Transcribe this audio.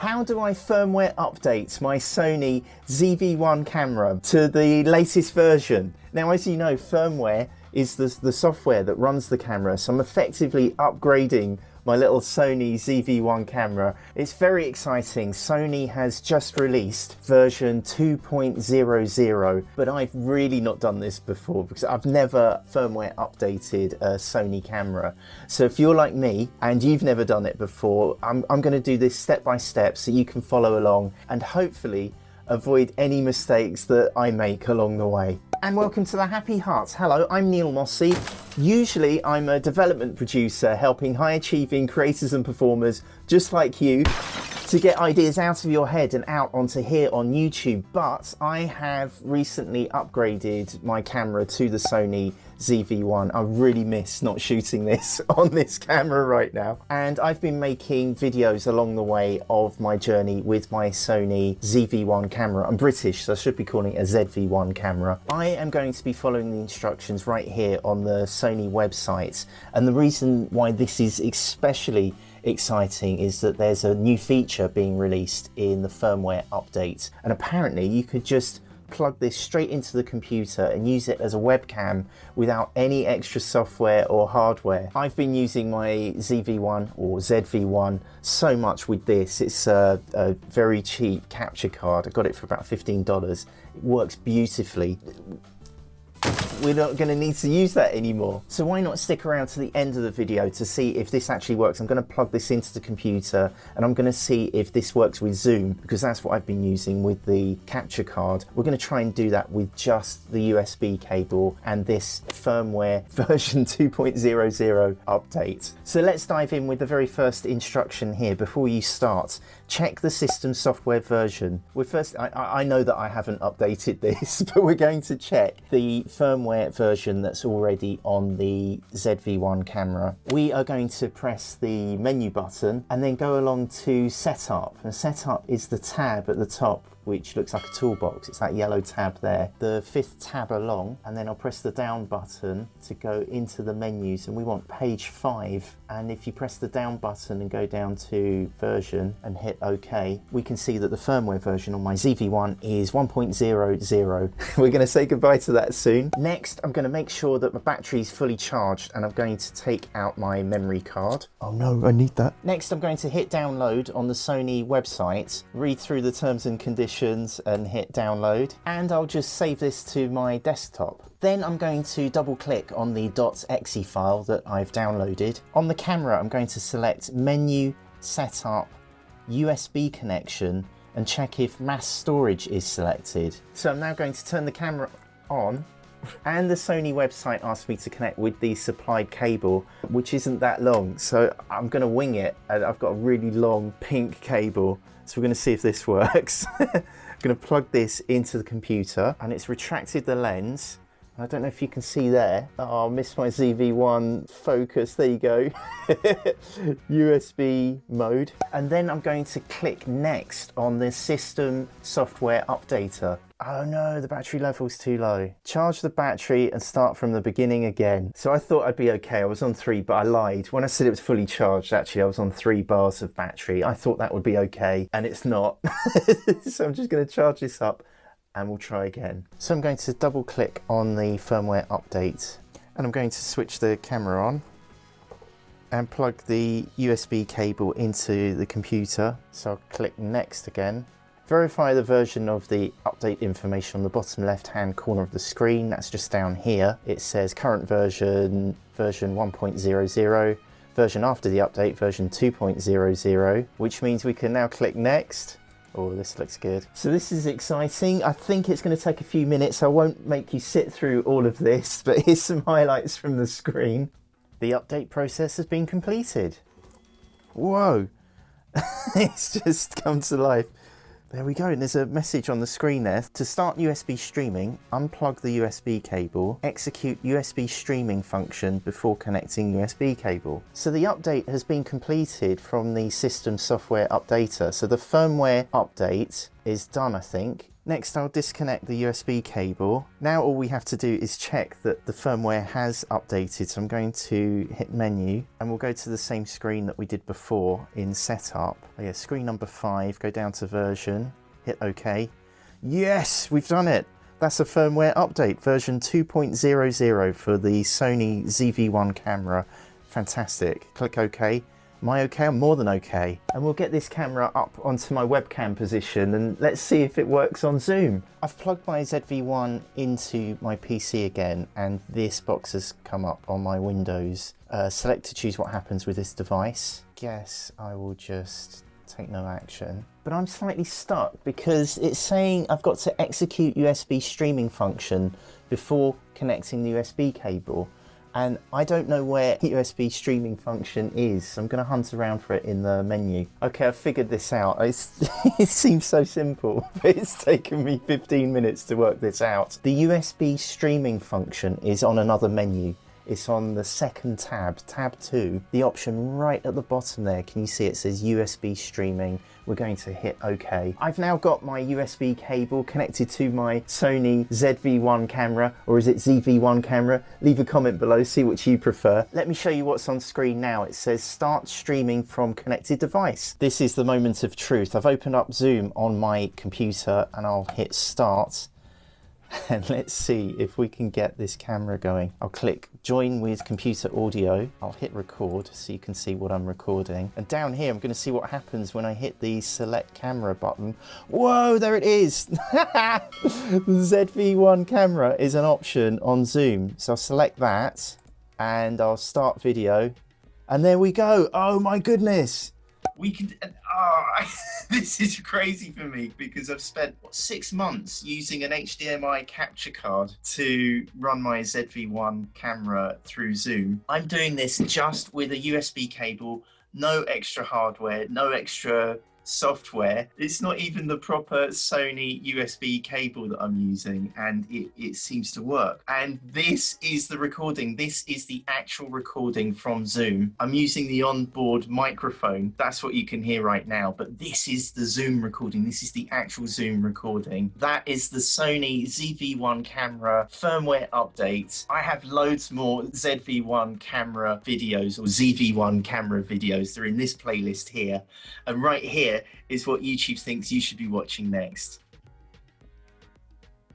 How do I firmware update my Sony ZV-1 camera to the latest version? Now, as you know, firmware is the, the software that runs the camera, so I'm effectively upgrading my little Sony ZV-1 camera. It's very exciting. Sony has just released version 2.00, but I've really not done this before because I've never firmware updated a Sony camera. So if you're like me and you've never done it before, I'm, I'm going to do this step by step so you can follow along and hopefully avoid any mistakes that I make along the way. And welcome to the Happy Hearts. Hello, I'm Neil Mossey. Usually I'm a development producer helping high achieving creators and performers just like you to get ideas out of your head and out onto here on YouTube. But I have recently upgraded my camera to the Sony ZV-1. I really miss not shooting this on this camera right now. And I've been making videos along the way of my journey with my Sony ZV-1 camera. I'm British, so I should be calling it a ZV-1 camera. I am going to be following the instructions right here on the Sony website. And the reason why this is especially exciting is that there's a new feature being released in the firmware update. And apparently you could just plug this straight into the computer and use it as a webcam without any extra software or hardware. I've been using my ZV-1 or ZV-1 so much with this. It's a, a very cheap capture card. I got it for about $15. It works beautifully we're not going to need to use that anymore. So why not stick around to the end of the video to see if this actually works. I'm going to plug this into the computer and I'm going to see if this works with Zoom because that's what I've been using with the capture card. We're going to try and do that with just the USB cable and this firmware version 2.00 update. So let's dive in with the very first instruction here before you start. Check the system software version. We're first, I, I know that I haven't updated this, but we're going to check the firmware version that's already on the ZV-1 camera. We are going to press the menu button and then go along to setup. And setup is the tab at the top which looks like a toolbox. It's that yellow tab there. The fifth tab along, and then I'll press the down button to go into the menus, and we want page five. And if you press the down button and go down to version and hit OK, we can see that the firmware version on my ZV-1 is 1.00. We're going to say goodbye to that soon. Next, I'm going to make sure that my battery is fully charged, and I'm going to take out my memory card. Oh no, I need that. Next, I'm going to hit download on the Sony website, read through the terms and conditions and hit download and I'll just save this to my desktop. Then I'm going to double click on the .exe file that I've downloaded. On the camera I'm going to select menu, setup, USB connection and check if mass storage is selected. So I'm now going to turn the camera on and the Sony website asked me to connect with the supplied cable, which isn't that long. So I'm going to wing it. I've got a really long pink cable so we're going to see if this works. I'm going to plug this into the computer and it's retracted the lens. I don't know if you can see there. Oh, I missed my ZV-1 focus. There you go. USB mode. And then I'm going to click next on the system software updater. Oh no, the battery level's too low. Charge the battery and start from the beginning again. So I thought I'd be okay. I was on three, but I lied. When I said it was fully charged, actually I was on three bars of battery. I thought that would be okay, and it's not. so I'm just gonna charge this up and we'll try again. So I'm going to double click on the firmware update and I'm going to switch the camera on and plug the USB cable into the computer. So I'll click next again Verify the version of the update information on the bottom left hand corner of the screen. That's just down here. It says current version, version 1.00, version after the update, version 2.00, which means we can now click next. Oh, this looks good. So this is exciting. I think it's going to take a few minutes. I won't make you sit through all of this, but here's some highlights from the screen. The update process has been completed. Whoa, it's just come to life. There we go, and there's a message on the screen there. To start USB streaming, unplug the USB cable, execute USB streaming function before connecting USB cable. So the update has been completed from the system software updater. So the firmware update is done, I think. Next, I'll disconnect the USB cable. Now all we have to do is check that the firmware has updated. So I'm going to hit menu and we'll go to the same screen that we did before in setup. Oh yeah, screen number five, go down to version, hit OK. Yes, we've done it. That's a firmware update, version 2.00 for the Sony ZV-1 camera. Fantastic. Click OK. Am I okay? I'm more than okay. And we'll get this camera up onto my webcam position and let's see if it works on Zoom. I've plugged my ZV-1 into my PC again and this box has come up on my Windows. Uh, select to choose what happens with this device. Guess I will just take no action. But I'm slightly stuck because it's saying I've got to execute USB streaming function before connecting the USB cable and I don't know where the USB streaming function is so I'm going to hunt around for it in the menu. Okay I've figured this out. It's, it seems so simple but it's taken me 15 minutes to work this out. The USB streaming function is on another menu it's on the second tab, tab 2, the option right at the bottom there. Can you see it says USB streaming? We're going to hit OK. I've now got my USB cable connected to my Sony ZV-1 camera, or is it ZV-1 camera? Leave a comment below, see which you prefer. Let me show you what's on screen now. It says start streaming from connected device. This is the moment of truth. I've opened up Zoom on my computer and I'll hit start and let's see if we can get this camera going. I'll click join with computer audio. I'll hit record so you can see what I'm recording. And down here, I'm going to see what happens when I hit the select camera button. Whoa, there it is. ZV-1 camera is an option on Zoom. So I'll select that and I'll start video. And there we go. Oh my goodness we can uh, oh, this is crazy for me because I've spent what, six months using an HDMI capture card to run my ZV-1 camera through Zoom. I'm doing this just with a USB cable, no extra hardware, no extra software. It's not even the proper Sony USB cable that I'm using and it, it seems to work. And this is the recording. This is the actual recording from Zoom. I'm using the onboard microphone. That's what you can hear right now. But this is the Zoom recording. This is the actual Zoom recording. That is the Sony ZV-1 camera firmware update. I have loads more ZV-1 camera videos or ZV-1 camera videos. They're in this playlist here. And right is what YouTube thinks you should be watching next.